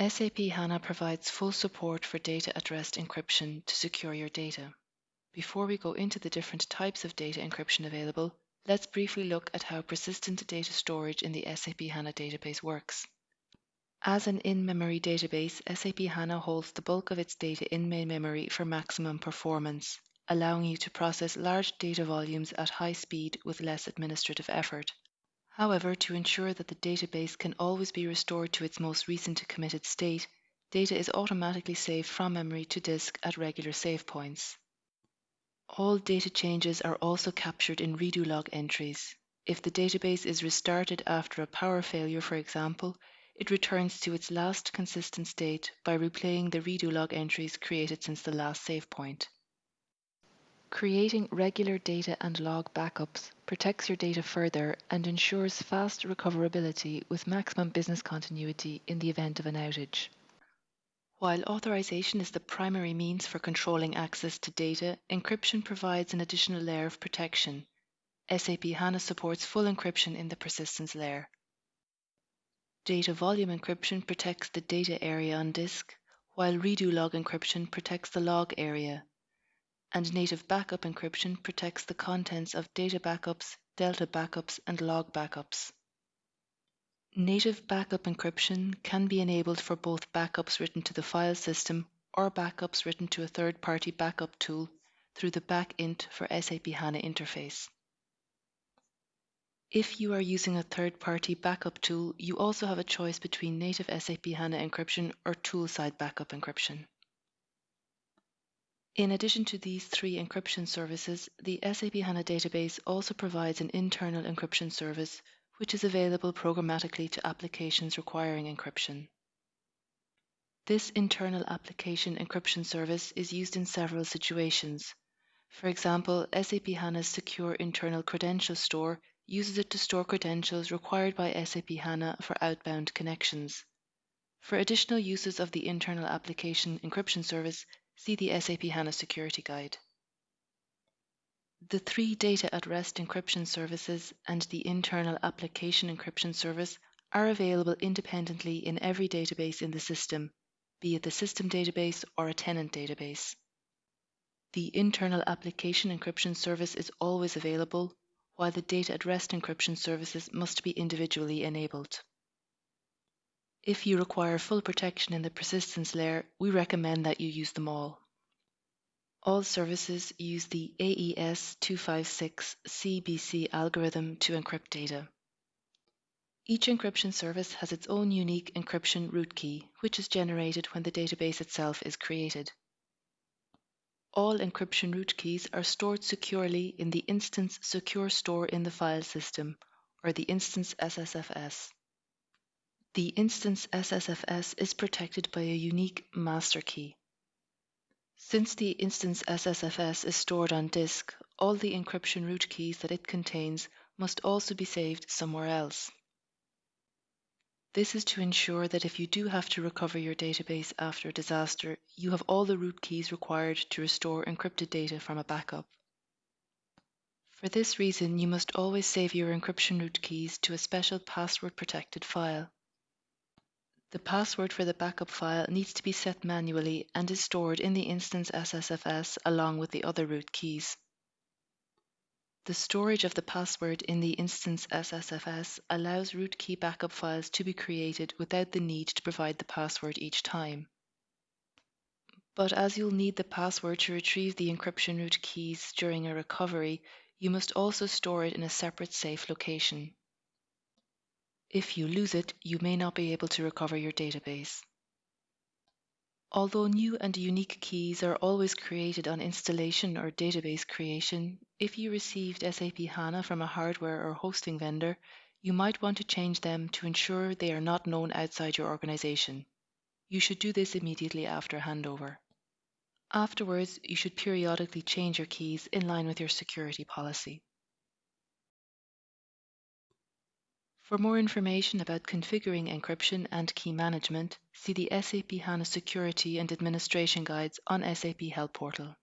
SAP HANA provides full support for data at rest encryption to secure your data. Before we go into the different types of data encryption available, let's briefly look at how persistent data storage in the SAP HANA database works. As an in-memory database, SAP HANA holds the bulk of its data in main memory for maximum performance, allowing you to process large data volumes at high speed with less administrative effort. However, to ensure that the database can always be restored to its most recent committed state, data is automatically saved from memory to disk at regular save points. All data changes are also captured in redo log entries. If the database is restarted after a power failure, for example, it returns to its last consistent state by replaying the redo log entries created since the last save point. Creating regular data and log backups protects your data further and ensures fast recoverability with maximum business continuity in the event of an outage. While authorization is the primary means for controlling access to data, encryption provides an additional layer of protection. SAP HANA supports full encryption in the persistence layer. Data volume encryption protects the data area on disk, while redo log encryption protects the log area and native backup encryption protects the contents of data backups, delta backups, and log backups. Native backup encryption can be enabled for both backups written to the file system or backups written to a third party backup tool through the backint for SAP HANA interface. If you are using a third party backup tool, you also have a choice between native SAP HANA encryption or tool side backup encryption. In addition to these three encryption services, the SAP HANA database also provides an internal encryption service, which is available programmatically to applications requiring encryption. This internal application encryption service is used in several situations. For example, SAP HANA's secure internal credential store uses it to store credentials required by SAP HANA for outbound connections. For additional uses of the internal application encryption service, see the SAP HANA Security Guide. The three data at rest encryption services and the internal application encryption service are available independently in every database in the system, be it the system database or a tenant database. The internal application encryption service is always available, while the data at rest encryption services must be individually enabled. If you require full protection in the persistence layer, we recommend that you use them all. All services use the AES-256 CBC algorithm to encrypt data. Each encryption service has its own unique encryption root key, which is generated when the database itself is created. All encryption root keys are stored securely in the instance secure store in the file system, or the instance SSFS. The instance SSFS is protected by a unique master key. Since the instance SSFS is stored on disk, all the encryption root keys that it contains must also be saved somewhere else. This is to ensure that if you do have to recover your database after a disaster, you have all the root keys required to restore encrypted data from a backup. For this reason, you must always save your encryption root keys to a special password protected file. The password for the backup file needs to be set manually and is stored in the instance SSFS along with the other root keys. The storage of the password in the instance SSFS allows root key backup files to be created without the need to provide the password each time. But as you'll need the password to retrieve the encryption root keys during a recovery, you must also store it in a separate safe location. If you lose it, you may not be able to recover your database. Although new and unique keys are always created on installation or database creation, if you received SAP HANA from a hardware or hosting vendor, you might want to change them to ensure they are not known outside your organization. You should do this immediately after handover. Afterwards, you should periodically change your keys in line with your security policy. For more information about configuring encryption and key management, see the SAP HANA Security and Administration Guides on SAP Help Portal.